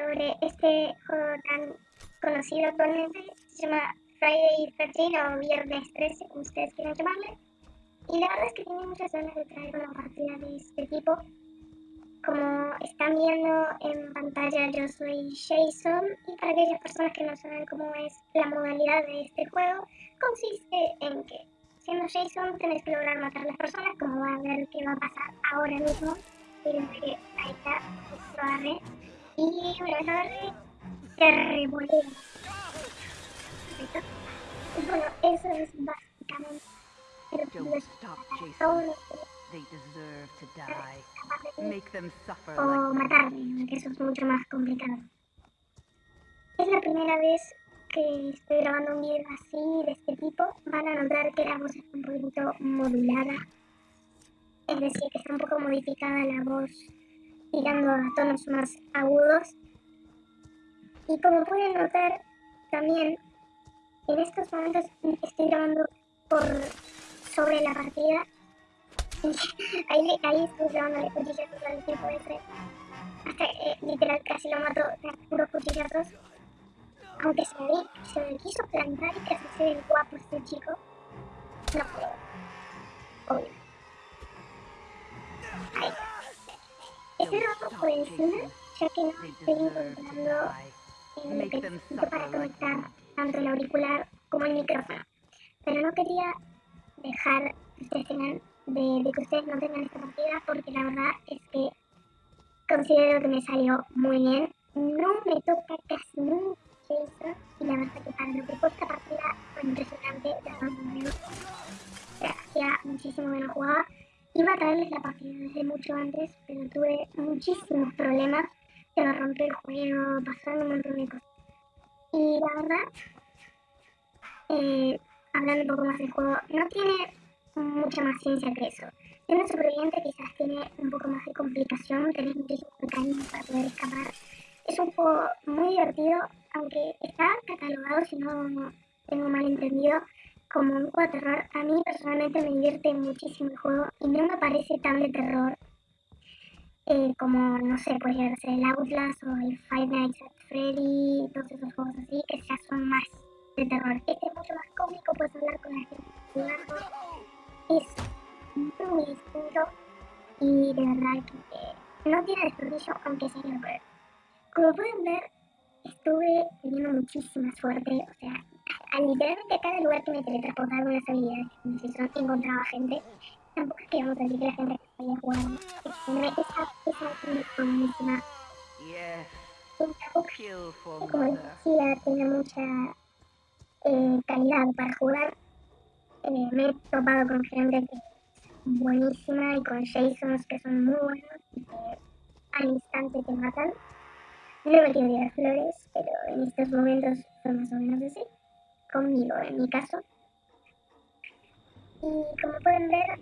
sobre este juego tan conocido actualmente, se llama Friday 13 o Viernes 13, como ustedes quieran llamarle. Y la verdad es que tenía muchas ganas de traer una partida de este tipo. Como están viendo en pantalla, yo soy Jason y para aquellas personas que no saben cómo es la modalidad de este juego, consiste en que siendo Jason tenés que lograr matar a las personas, como va a ver que va a pasar ahora mismo. Fíjense que ahí está, lo. Y una se revolea. Y bueno, eso es básicamente Don't stop, Jason. They deserve to die. Make them suffer o matarme, que eso es mucho más complicado. Es la primera vez que estoy grabando un video así, de este tipo, van a notar que la voz está un poquito modulada. Es decir, que está un poco modificada la voz, tirando a tonos más agudos. Y como pueden notar, también en estos momentos estoy grabando por sobre la partida. ahí, ahí estoy grabando cuchillazos al tipo ese. Hasta eh, literal casi lo mato de puros cuchillazos. Aunque se me, se me quiso plantar y casi se ve guapo este chico. No puedo. Obvio. Por encima, ya que no estoy encontrando el que necesito para conectar tanto el auricular como el micrófono. Pero no quería dejar que ustedes tengan, de, de que ustedes no tengan esta partida porque la verdad es que considero que me salió muy bien. No me toca casi nunca eso y la verdad que para lo que fue esta partida fue impresionante, hacía muchísimo que no jugaba. Iba a traerles la partida desde mucho antes, tuve muchísimos problemas. Se me rompió el juego, pasaron un montón de cosas. Y la verdad, eh, hablando un poco más del juego, no tiene mucha más ciencia que eso. Siendo superviviente quizás tiene un poco más de complicación, tenés muchísimos mecanismos para poder escapar. Es un juego muy divertido, aunque está catalogado, si no tengo mal entendido, como un juego de terror. A mí personalmente me divierte muchísimo el juego y no me parece tan de terror eh, como, no sé, puede ser el Outlast o el Five Nights at Freddy, todos esos juegos así, que ya son más de terror. Este es mucho más cómico, puedes hablar con la gente. Es muy distinto y de verdad que no tiene desperdicio, aunque sea lo ver. Como pueden ver, estuve teniendo muchísima suerte, o sea, a, literalmente a cada lugar que me teletransportaba con las habilidades son, encontraba gente. Tampoco es que vamos a decir que la gente Como decía, tiene mucha eh, calidad para jugar. Me he topado con gente que es buenísima y con Jasons que son muy buenos y que al instante te matan. No me quiero tirar flores, pero en estos momentos fue más o menos así. Conmigo, en mi caso. Y como pueden ver,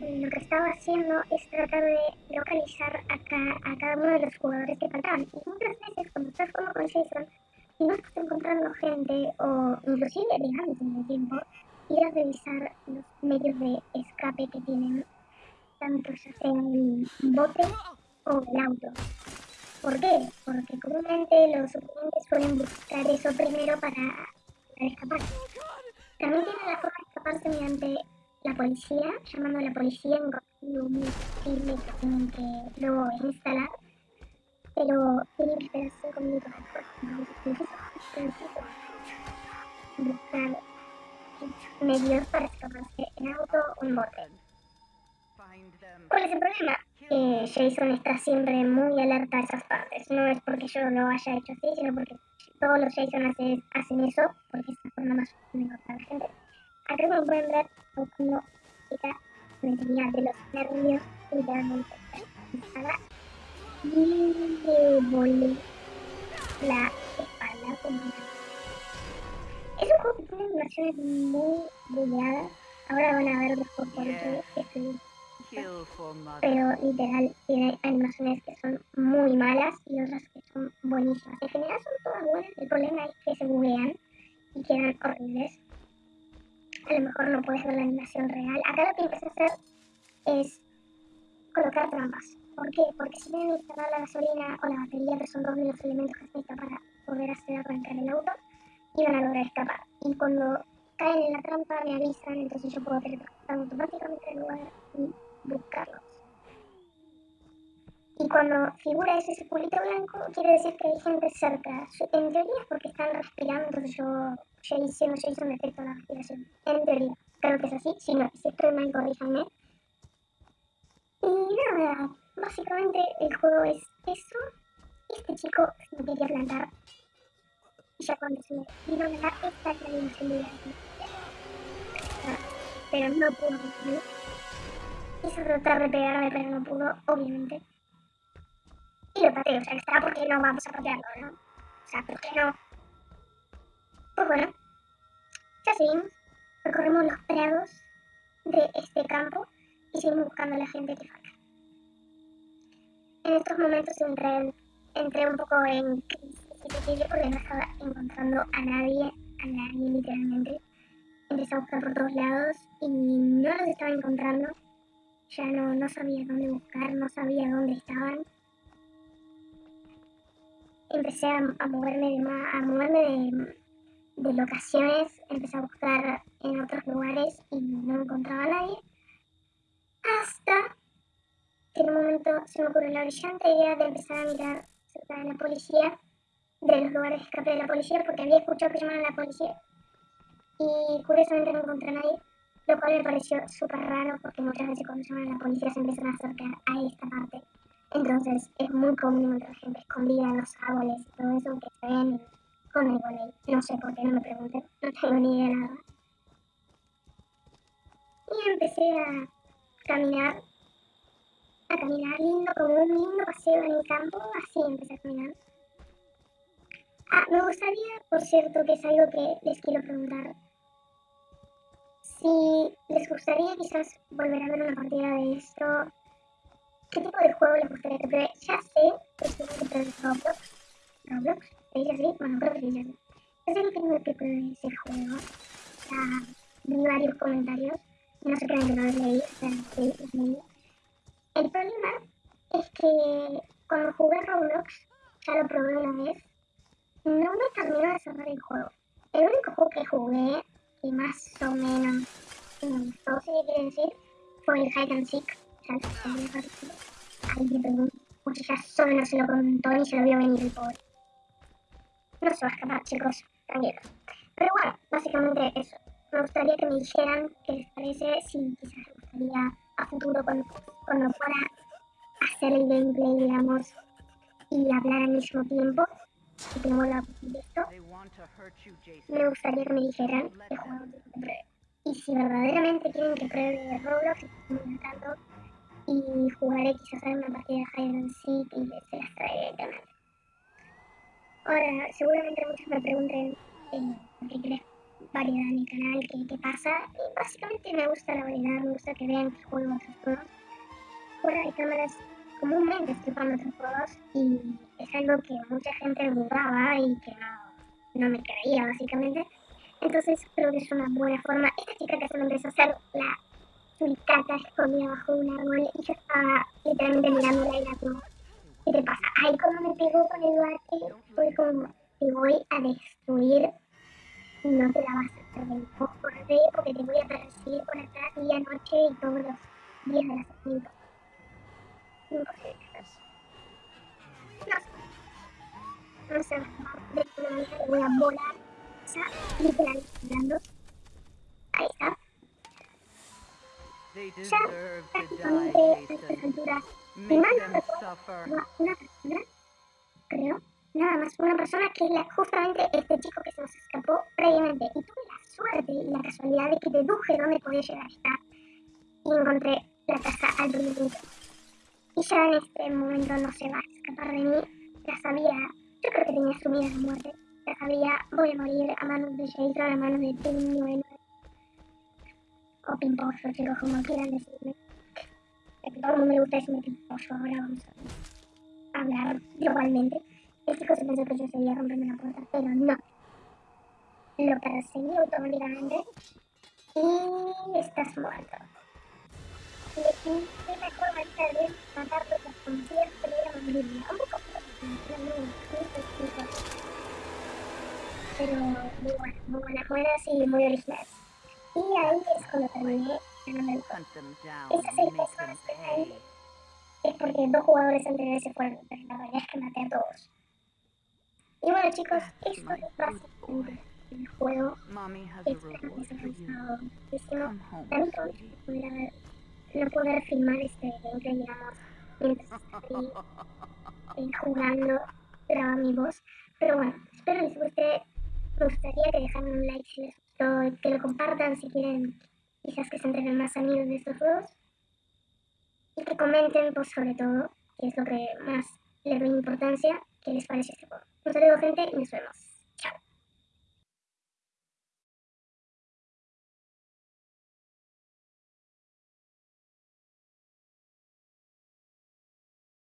lo que estaba haciendo es tratar de localizar a, a cada uno de los jugadores que faltaban. Y muchas veces cuando estás jugando con Jason, si no estás encontrando gente o inclusive antes en el tiempo, ir a revisar los medios de escape que tienen tanto ya sea el bote o el auto. ¿Por qué? Porque comúnmente los oponentes suelen buscar eso primero para, escapar. También tienen la forma de escaparse mediante la policía, llamando a la policía en un firme que tienen que luego instalar pero tienen que esperar 5 minutos después. Buscar medios para escaparse en auto o en bote. ¿Cuál es el problema? Eh, Jason está siempre muy alerta a esas partes. No es porque yo lo haya hecho así, sino porque todos los Jason hacen, eso, porque es la forma más de encontrar a la gente. Como chica me tenía de los nervios, literalmente. y le volé la espalda con Es un juego que tiene animaciones muy bugueadas. Ahora van a ver mejor por qué estoy pero literal tiene animaciones que son muy malas y otras que son buenísimas. En general son todas buenas, el problema es que se buguean y quedan horribles. A lo mejor no puedes ver la animación real. Acá lo que empecé a hacer es colocar trampas. ¿Por qué? Porque si deben instalar la gasolina o la batería, que son dos de los elementos que necesitan para poder hacer arrancar el auto, iban a lograr escapar. Y cuando caen en la trampa me avisan, entonces yo puedo teletransportarme automáticamente al lugar y buscarlos. Y cuando figura ese circulito blanco, quiere decir que hay gente cerca. En teoría es porque están respirando, yo ya hice, ya hice un efecto de la respiración. En teoría, creo que es así. Si no, si estoy mal, corríjanme. Y nada, básicamente el juego es eso. Este chico me quería plantar. Y ya cuando se me vino a dar esta dimensión de Pero no pudo conseguir. Hizo tratar de pegarme, pero no pudo, obviamente. Y lo pateo, o sea, está porque no vamos a patearlo, ¿no? O sea, ¿por qué no? Pues bueno, ya seguimos. Recorremos los prados de este campo y seguimos buscando a la gente que falta. En estos momentos entré, entré un poco en crisis porque no estaba encontrando a nadie, a nadie literalmente. Empecé a buscar por todos lados y no los estaba encontrando. Ya no, no sabía dónde buscar, no sabía dónde estaban. Empecé a, moverme, de, a moverme de, de locaciones, empecé a buscar en otros lugares y no encontraba a nadie. Hasta que en un momento se me ocurrió la brillante idea de empezar a mirar cerca de la policía, de los lugares de escape de la policía, porque había escuchado que llamaban a la policía. Y curiosamente no encontré a nadie, lo cual me pareció súper raro porque muchas veces cuando llaman a la policía se empiezan a acercar a esta parte. Entonces es muy común encontrar gente escondida en los árboles y todo eso que se ven con el volei. No sé por qué, no me pregunten, no tengo ni idea de nada. Y empecé a caminar, a caminar lindo, como un lindo paseo en el campo, así empecé a caminar. Ah, me gustaría, por cierto, que es algo que les quiero preguntar. Si les gustaría quizás volver a ver una partida de esto, ¿qué tipo de juego les gustaría que pruebe? Ya sé que es que Roblox. Roblox se dice así, bueno, creo que se dice así. Yo sé que tengo que pruebe ese juego. Ya vi varios comentarios. No sé qué no los leí, sí, los leí. El problema es que cuando jugué Roblox, ya lo probé una vez, no me terminó de cerrar el juego. El único juego que jugué, y más o menos me gustó, si quiere decir, fue el Hide and Seek. Le pregunto, porque ya solo no se lo contó ni se lo vio venir el pobre. No se va a escapar, chicos, tranquilos. Pero bueno, básicamente eso. Me gustaría que me dijeran qué les parece, si quizás les gustaría a futuro cuando, cuando pueda hacer el gameplay, digamos, y hablar al mismo tiempo, si tengo la esto, me gustaría que me dijeran qué juego que pruebe. Y si verdaderamente quieren que pruebe Roblox, y jugaré quizás en una partida de Hide and Seek y se las traeré directamente. Ahora, seguramente muchos me pregunten eh, qué variedad en mi canal, qué, qué pasa. Y básicamente me gusta la variedad, me gusta que vean que juego otros juegos. Fuera de cámaras, comúnmente estoy jugando otros juegos y es algo que mucha gente dudaba y que no, no me creía, básicamente. Entonces creo que es una buena forma. Esta chica que se me empezó a hacer la suricata escondida bajo un árbol y yo estaba literalmente mirándola y la como, ¿qué te pasa? Ay, como me pegó con el bate, fue como, te voy a destruir no te la vas a perder. Porque te voy a perseguir por atrás día, noche y todos los días de la semana. Imposible. No sé. No sé, de alguna manera voy a volar. O sea, literal, volando. Ahí está. Ya prácticamente a estas alturas, si mal no recuerdo, una persona, creo, nada más una persona que es justamente este chico que se nos escapó previamente. Y tuve la suerte y la casualidad de que deduje dónde podía llegar a estar. Y encontré la casa al primer Y ya en este momento no se va a escapar de mí. Ya sabía, yo creo que tenía asumida la muerte. Ya sabía, voy a morir a manos de Jason, a manos de Pim O Pimposo, chicos, como quieran decirme. El mundo le gusta decirme Pimposo, ahora vamos a hablar globalmente. El chico se pensó que yo seguía rompiendo la puerta, pero no. Lo perseguí automáticamente y estás muerto. elegí qué mejor manera de matarlo que con cierto era Biblia. Un poco pero muy buena, muy buenas, buenas y muy originales. Y ahí es cuando terminé el juego. Están ahí es porque dos jugadores anteriores se fueron, pero la verdad es que maté a todos. Y bueno chicos, esto es básicamente el juego. Espero que les haya gustado muchísimo. También poder, no poder filmar este gameplay, digamos, mientras estoy jugando, graba mi voz. Pero bueno, espero les guste. Me gustaría que dejaran un like si les que lo compartan si quieren quizás que se entreguen más amigos de estos juegos. Y que comenten, pues sobre todo, que es lo que más les doy importancia, qué les parece este juego. Un saludo gente y nos vemos.